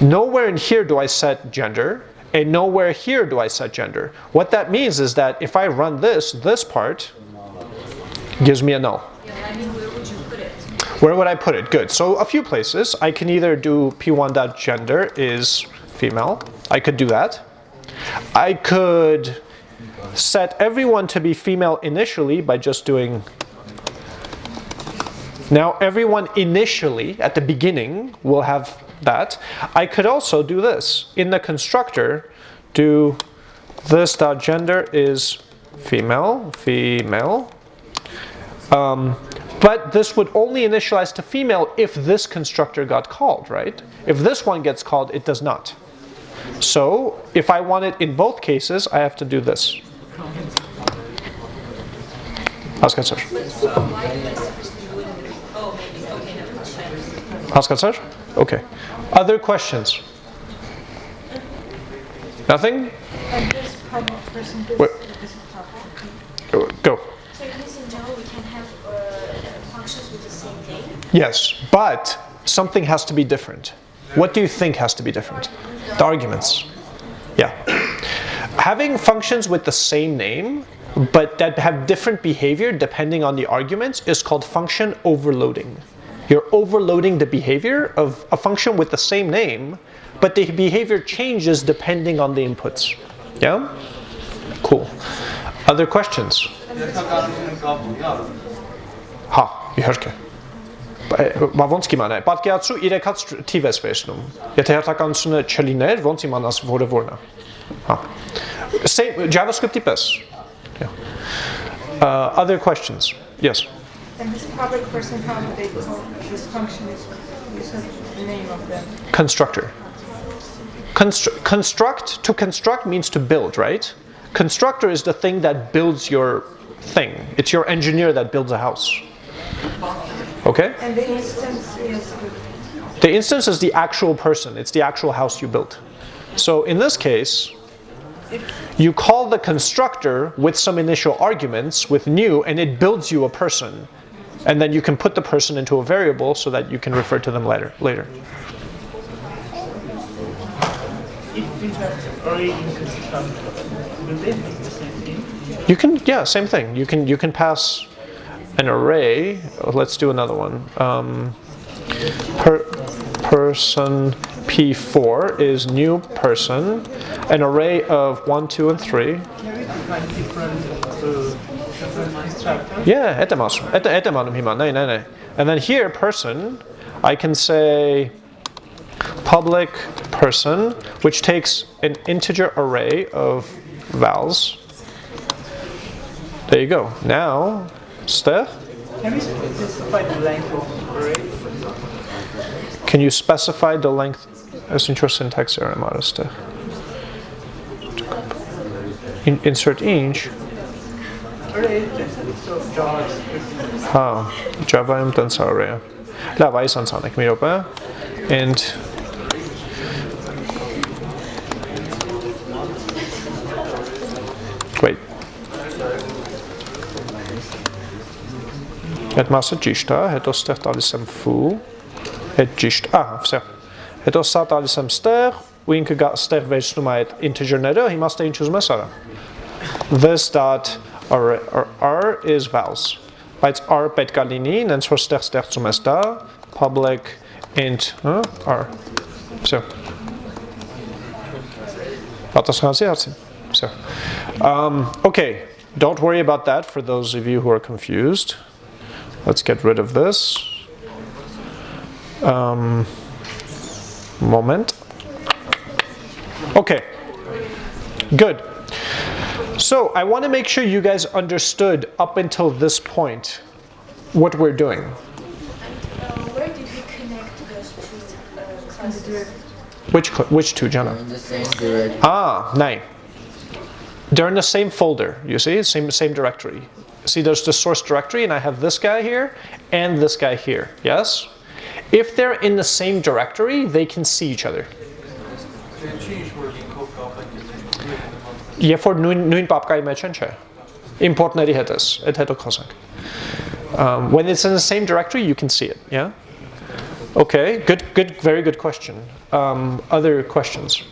Nowhere in here do I set gender, and nowhere here do I set gender. What that means is that if I run this, this part gives me a null. Yeah, I mean, where would you put it? Where would I put it? Good. So a few places. I can either do p1.gender is female. I could do that. I could set everyone to be female initially by just doing now everyone initially at the beginning will have that. I could also do this. In the constructor, do this dot gender is female, female. Um, but this would only initialize to female if this constructor got called, right? If this one gets called, it does not. So if I want it in both cases, I have to do this. Ask sir. Why did I supposedly do it in the, oh, maybe, okay, never mind. I Ask sir. Okay. Other questions? Nothing? And this public person, this, What? this is public. Go. Go. So in general we can have uh, functions with the same name? Yes, but something has to be different. What do you think has to be different? The arguments. Yeah. Having functions with the same name, but that have different behavior depending on the arguments, is called function overloading. You're overloading the behavior of a function with the same name, but the behavior changes depending on the inputs. Yeah? Cool. Other questions? Հա, իհարկե։ Բա ոնց կիմանա։ Պատկերացրու 3-ած թիվ ես վերցնում։ Եթե հերթականությունը չլիներ, ոնց իմանաս որը որն է։ Հա։ Same JavaScript-ի պես։ Yeah. Uh, other questions? Yes. And this public person, how do they call this function is, said the name of them. Constructor. Constr- construct, to construct means to build, right? Constructor is the thing that builds your thing. It's your engineer that builds a house. Okay? And the instance is, The instance is the actual person, it's the actual house you built. So in this case, you call the constructor with some initial arguments with new, and it builds you a person. And then you can put the person into a variable so that you can refer to them later. later. You can, yeah, same thing. You can you can pass an array. Let's do another one. Um, per, person p4 is new person, an array of one, two, and three. Can we define different uh, different constructor? Yeah, at the most, at the at the here, no, no, no. And then here, person, I can say public person, which takes an integer array of vowels. There you go. Now, Steph, Can we specify the length of array? can you specify the length? That's interesting syntax error, modest. In, insert inch. Հա, Java-ում տենց արը է։ հա։ Լավ, այս անցանեք մի րոպե։ And Wait. Այդ մասը ճիշտ է, հետո ստեղ տալիս եմ full, այդ ճիշտ, ահա, վсё։ Հետո սա տալիս եմ ստեղ, ու ինքը ստեղ վերցնում է այդ integer-ները, հիմա ստեղ ինչ ուզում ես արա։ this dot R, R, R is vowels, But R պետք Galini. լինի, նենց որ ստեղ ստեղծում public int R, So. պատասխանացի հարցին, okay, don't worry about that for those of you who are confused, let's get rid of this, um, moment, okay, good, so I want to make sure you guys understood up until this point what we're doing. Uh, where did we connect those two uh, classes? Which, which two, Jana? In the same. Ah, nine. They're in the same folder, you see, same, same directory. See, there's the source directory, and I have this guy here and this guy here, yes? If they're in the same directory, they can see each other Երբ որ նույն նույն պապկայի մեջ են, չէ։ Import-ների հետ ես, այդ հետո խոսենք։ Um, when it's in the same directory, you can see it, yeah? Okay, good, good, very good question. Um, other questions?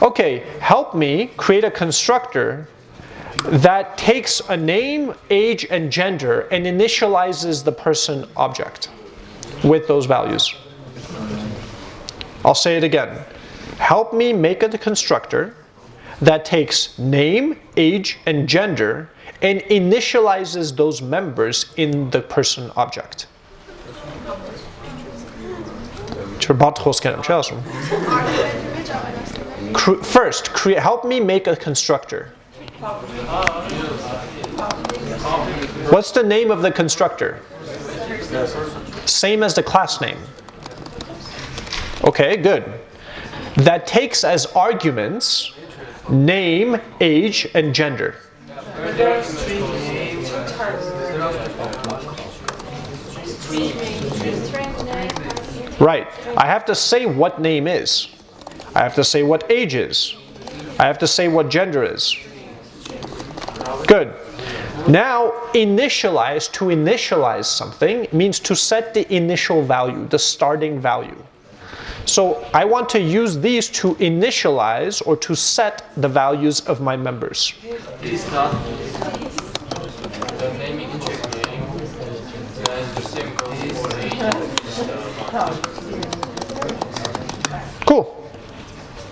Okay, help me create a constructor that takes a name, age, and gender and initializes the person object with those values. I'll say it again. help me make a constructor that takes name, age, and gender and initializes those members in the person object. First, create, help me make a constructor. What's the name of the constructor? Same as the class name. Okay, good. That takes as arguments name, age, and gender. Right. I have to say what name is. I have to say what age is. I have to say what gender is. Good. Now, initialize, to initialize something means to set the initial value, the starting value. So I want to use these to initialize or to set the values of my members. Cool.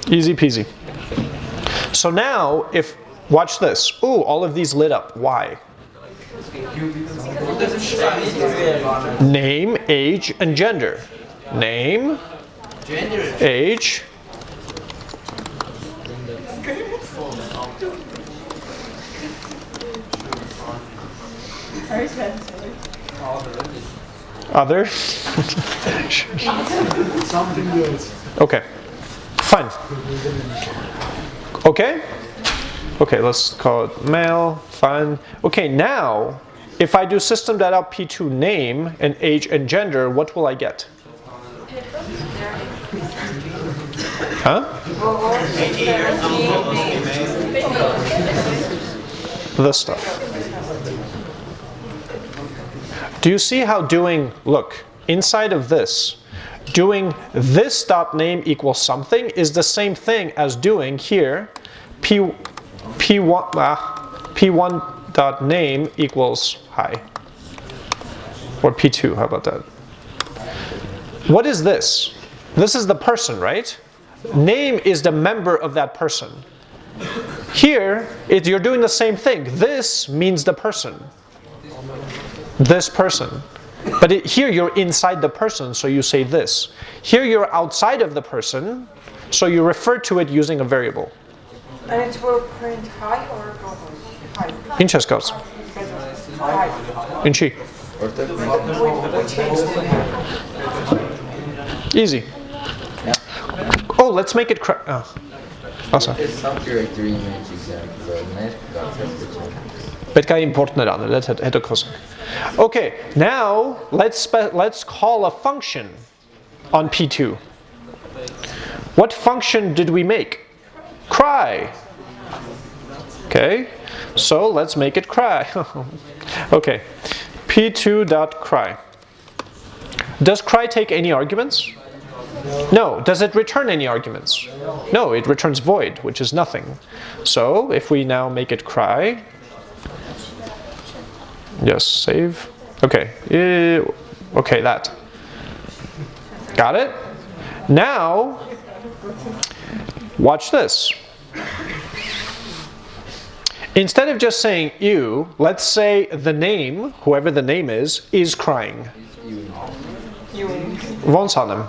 Easy peasy. So now, if, watch this. Ooh, all of these lit up. Why? Name, age, and gender. Name, age, other. Something else. Okay, fine. Okay? Okay, let's call it male, fine. Okay, now, if I do system.out p2 name and age and gender, what will I get? Huh? This stuff. Do you see how doing, look, inside of this, doing this dot name equals something is the same thing as doing here p p1 ah, p1 dot name equals hi or p2 how about that what is this this is the person right name is the member of that person. Here, it, you're doing the same thing. This means the person. This person. But it, here you're inside the person, so you say this. Here you're outside of the person, so you refer to it using a variable. And it will print high or high? In Cheskos. In Chi. Easy. Yeah. Oh, let's make it crack. Oh. oh Important that let's head. Okay, now let's let's call a function on P2. What function did we make? Cry. Okay, so let's make it cry. okay, p2.cry. Does cry take any arguments? No. Does it return any arguments? No, it returns void, which is nothing. So if we now make it cry, Yes, save. Okay. Eh, okay, that. Got it? Now, watch this. Instead of just saying you, let's say the name, whoever the name is, is crying. Vonsanem.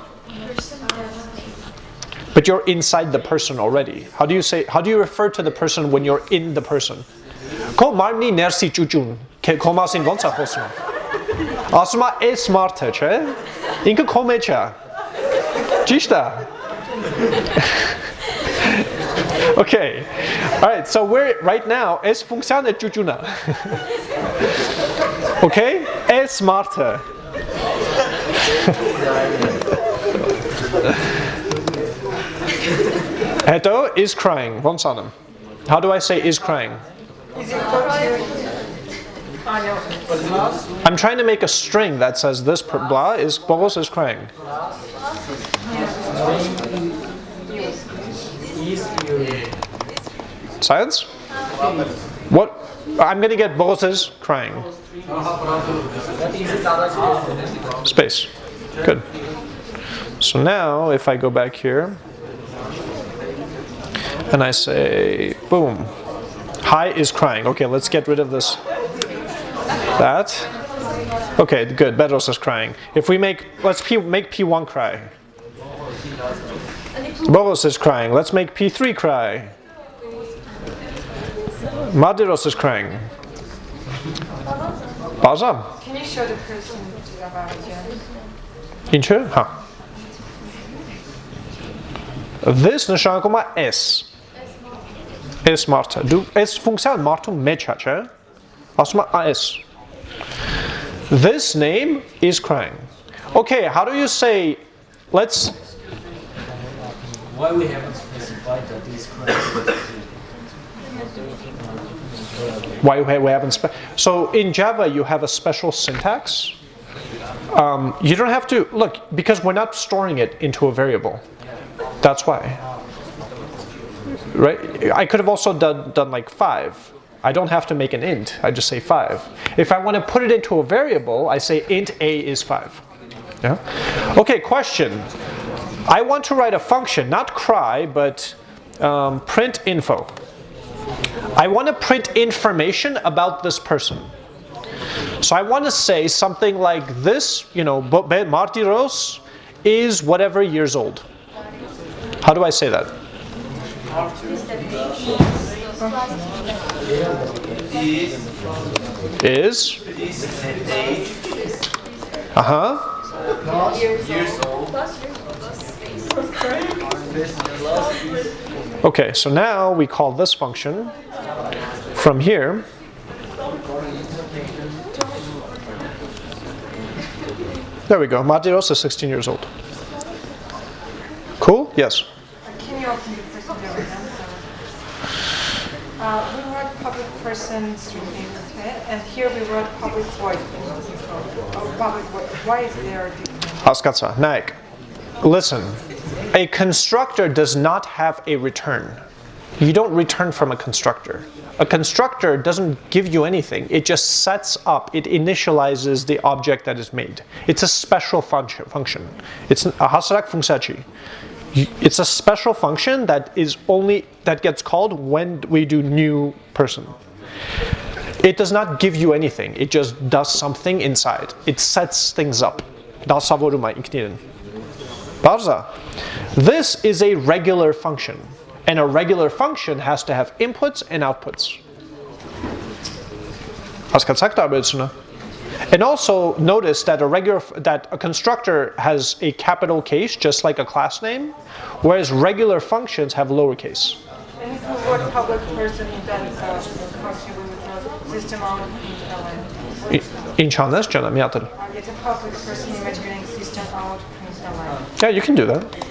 But you're inside the person already. How do you say how do you refer to the person when you're in the person? Ko marni nersi çuçun. Ke komasin vonsa hosma. Ասում է smart-ը, չէ։ Ինքը քո մեջ է։ Ճիշտ է։ Okay. All right, so we're right now S funciona ճուճունա։ Okay? S smart-ը։ Edo is crying. Von How do I say is crying? I'm trying to make a string that says this blah is Boris is crying. Science? What? I'm going to get Boris is crying. Space. Good. So now if I go back here, and I say, boom, Hi is crying. Okay, let's get rid of this. That. Okay, good. Bedros is crying. If we make, let's P, make P1 cry. Boros is crying. Let's make P3 cry. Madiros is crying. Baza. Can you show the person to again? In? Huh. This նշանակում է S։ S մարդը։ Դու S ֆունկցիան մարդու մեջ է, չէ՞։ Ասում է S։ This name is crying. Okay, how do you say let's Why we haven't specified that is correct? why we we haven't spe- so in Java you have a special syntax. Um, you don't have to look because we're not storing it into a variable. That's why. Right? I could have also done, done like five. I don't have to make an int. I just say five. If I want to put it into a variable, I say int a is five. Yeah. Okay. Question. I want to write a function, not cry, but um, print info. I want to print information about this person. So I want to say something like this, you know, Be- Martiros is whatever years old. How do I say that? Is. Uh huh. Okay, so now we call this function from here. There we go. Matiros is 16 years old. Cool? Yes? Uh, we wrote public person and here we wrote public void. Public void. Why is there a difference? Рассказа. Naik. Listen, a constructor does not have a return. You don't return from a constructor. A constructor doesn't give you anything. It just sets up, it initializes the object that is made. It's a special function. It's a hasarak fungsachi it's a special function that is only that gets called when we do new person. It does not give you anything. It just does something inside. It sets things up. This is a regular function. And a regular function has to have inputs and outputs. Azt kell szakta and also notice that a regular that a constructor has a capital case just like a class name, whereas regular functions have lowercase. And if you were public person, system out a public person image uh, getting system out uh, uh, Yeah, you can do that. They,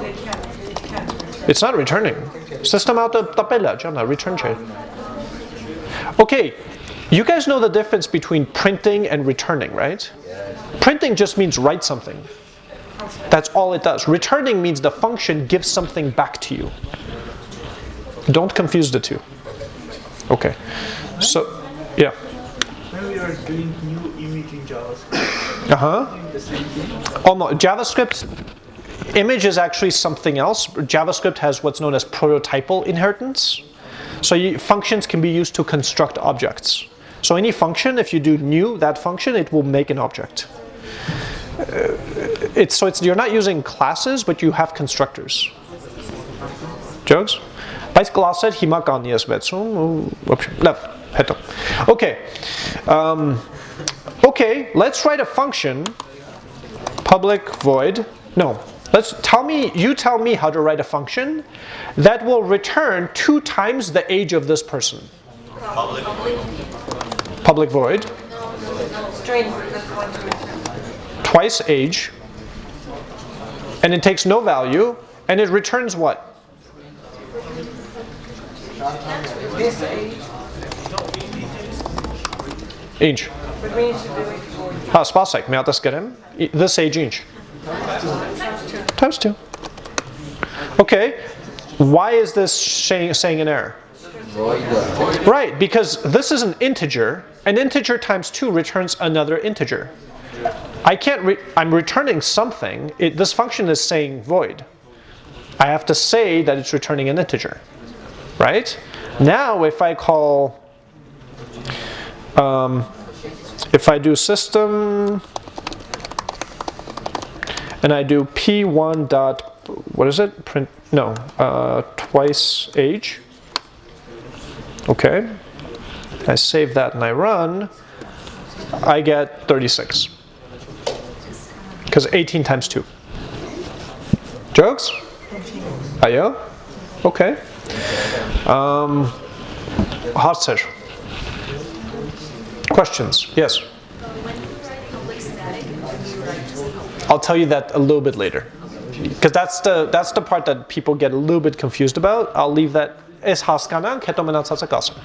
they can't, It's not returning. System out the tabella, return chain. Okay, you guys know the difference between printing and returning, right? Yes. Printing just means write something. That's all it does. Returning means the function gives something back to you. Don't confuse the two. Okay. So, yeah. when we are doing new image in JavaScript, Uh-huh. the same thing. Oh no, JavaScript image is actually something else. JavaScript has what's known as prototypal inheritance. So you, functions can be used to construct objects. So any function, if you do new that function, it will make an object. Uh, it's so it's you're not using classes, but you have constructors. Jokes? Բայց կլասեր հիմա կան ես վեցում ու вообще լավ հետո Okay. Um, okay, let's write a function public void. No, let's tell me, you tell me how to write a function that will return two times the age of this person. Public. Public void, String, that's what you mentioned. twice age, and it takes no value, and it returns what? This age, Inch. but we need to do it Ha, ah, spasek, may atas kerem? This age inch. Times two. Okay, why is this saying, saying an error? Right, because this is an integer. An integer times 2 returns another integer. I can't, re I'm returning something. It, this function is saying void. I have to say that it's returning an integer. Right? Now if I call, um, if I do system, and I do p1 dot, what is it? Print, no, uh, twice age. Okay. I save that and I run. I get 36. Because 18 times 2. Jokes? Ayo? Okay. Um, Harzer. Questions? Yes? You you I'll tell you that a little bit later. Because that's the, that's the part that people get a little bit confused about. I'll leave that as հասկանանք, հետո մնացածը կասեմ.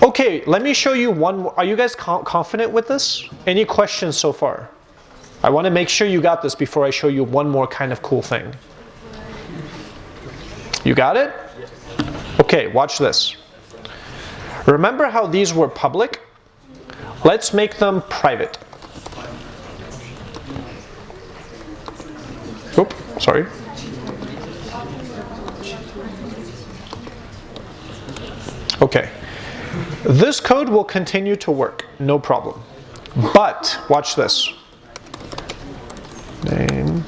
Okay, let me show you one more. Are you guys co- confident with this? Any questions so far? I want to make sure you got this before I show you one more kind of cool thing. You got it? Okay, watch this. Remember how these were public? Let's make them private. Oop, sorry. Okay. This code will continue to work, no problem. But, watch this. Name.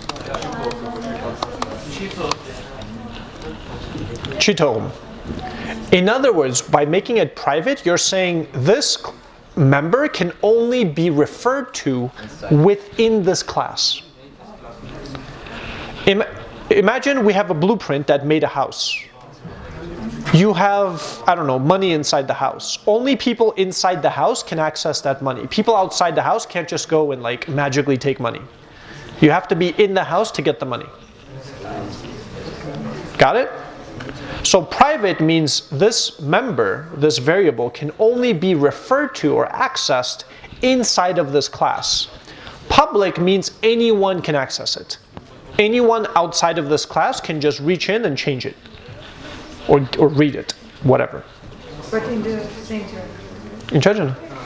In other words, by making it private, you're saying this member can only be referred to within this class. Im- imagine we have a blueprint that made a house. You have, I don't know, money inside the house. Only people inside the house can access that money. People outside the house can't just go and like magically take money. You have to be in the house to get the money. Got it? So private means this member, this variable, can only be referred to or accessed inside of this class. Public means anyone can access it. Anyone outside of this class can just reach in and change it Or, or read it, whatever. But in the center, Ինչ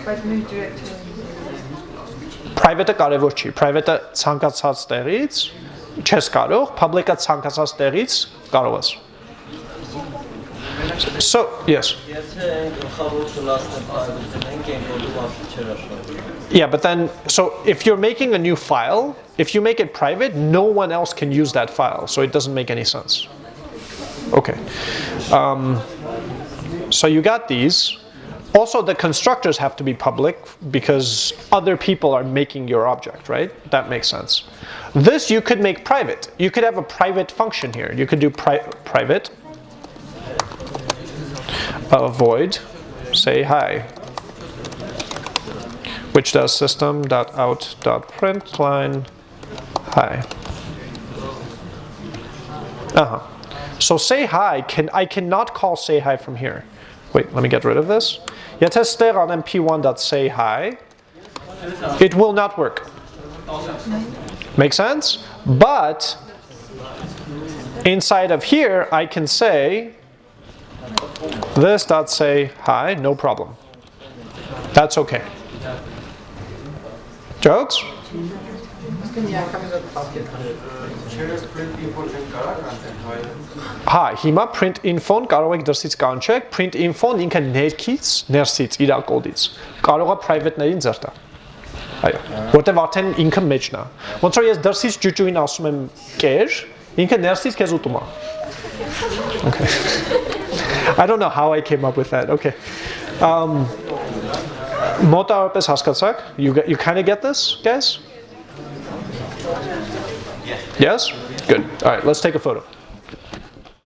but in the directory. Private-ը կարևոր չի։ Private-ը ցանկացած տեղից չես կարող, public-ը ցանկացած տեղից կարող ես։ So, yes. Եթե գլխավոր կլասն պայմանենք, այն բոլոր բաշխի չեր աշխատի։ Yeah, but then, so if you're making a new file, if you make it private, no one else can use that file, so it doesn't make any sense. Okay. Um, so you got these. Also, the constructors have to be public because other people are making your object, right? That makes sense. This you could make private. You could have a private function here. You could do pri private uh, void, say hi, which does system.out.println hi. Uh-huh. So say hi, can, I cannot call say hi from here. Wait, let me get rid of this. Yetester on mp1.say hi. It will not work. Make sense? But inside of here, I can say this dot say hi, no problem. That's okay. Jokes? Հա, հիմա print info-ն կարող եք դրսից կանչեք, print info-ն ինքը ներքից, ներսից, իր կոդից։ Կարող է private-ներին ձեր տա։ Այո, որտեվ արդեն ինքը մեջն է։ Ոնց որ ես դրսից ջուջուին ասում եմ կեր, ինքը ներսից քեզ ուտում է։ Okay. I don't know how I came up with that. Okay. Um մոտավորապես հասկացաք? You you kind of get this, guys? Yes? Good. All right, let's take a photo.